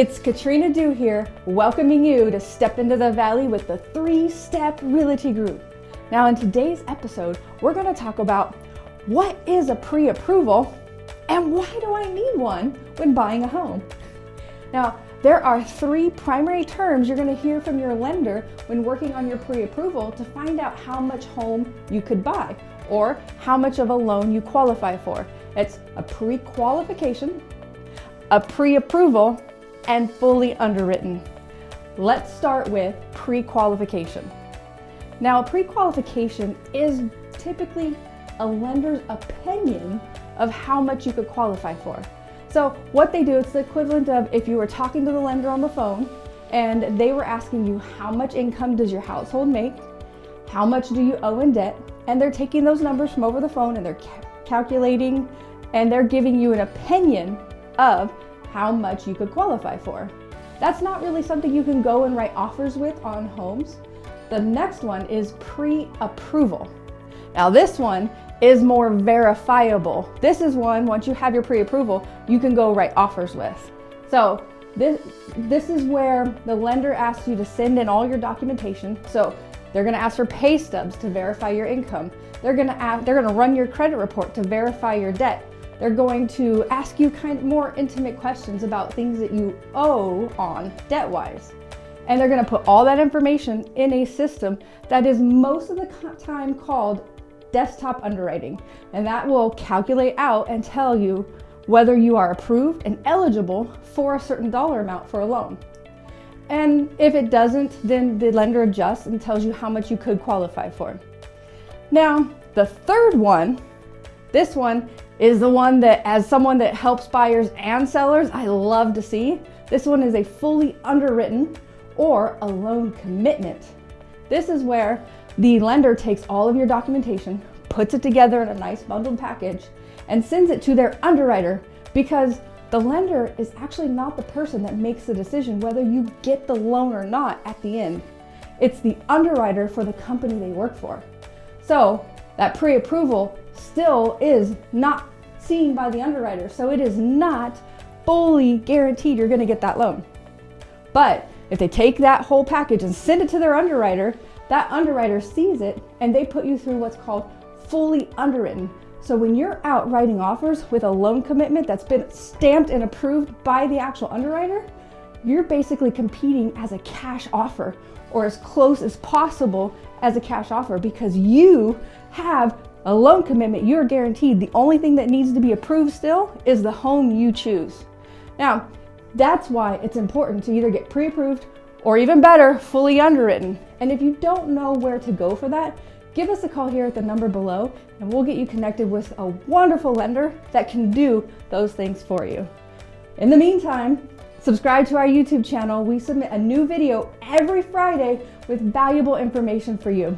It's Katrina Dew here, welcoming you to Step into the Valley with the Three Step Realty Group. Now, in today's episode, we're going to talk about what is a pre approval and why do I need one when buying a home? Now, there are three primary terms you're going to hear from your lender when working on your pre approval to find out how much home you could buy or how much of a loan you qualify for. It's a pre qualification, a pre approval, and fully underwritten. Let's start with pre qualification. Now, a pre qualification is typically a lender's opinion of how much you could qualify for. So, what they do, it's the equivalent of if you were talking to the lender on the phone and they were asking you how much income does your household make, how much do you owe in debt, and they're taking those numbers from over the phone and they're ca- calculating and they're giving you an opinion of how much you could qualify for. That's not really something you can go and write offers with on homes. The next one is pre approval. Now, this one is more verifiable. This is one, once you have your pre approval, you can go write offers with. So, this, this is where the lender asks you to send in all your documentation. So, they're to ask for pay stubs to verify your income. They're to ask, they're to run your credit report to verify your debt. They're going to ask you kind of more intimate questions about things that you owe on debt-wise. And they're going to put all that information in a system that is most of the time called desktop underwriting. And that will calculate out and tell you whether you are approved and eligible for a certain dollar amount for a loan. And if it doesn't, then the lender adjusts and tells you how much you could qualify for. Now, the third one, this one is the one that, as someone that helps buyers and sellers, I love to see. This one is a fully underwritten or a loan commitment. This is where the lender takes all of your documentation, puts it together in a nice bundled package, and sends it to their underwriter because the lender is actually not the person that makes the decision whether you get the loan or not at the end. It's the underwriter for the company they work for. So that pre approval still is not seen by the underwriter. So it is not fully guaranteed you're going to get that loan. But if they take that whole package and send it to their underwriter, that underwriter sees it and they put you through what's called fully underwritten. So when you're out writing offers with a loan commitment that's been stamped and approved by the actual underwriter, you're basically competing as a cash offer or as close as possible as a cash offer because you have a loan commitment. You're guaranteed the only thing that needs to be approved still is the home you choose. Now, that's why it's important to either get pre approved or even better, fully underwritten. And if you don't know where to go for that, give us a call here at the number below and we'll get you connected with a wonderful lender that can do those things for you. In the meantime, subscribe to our YouTube channel. We submit a new video every Friday with valuable information for you.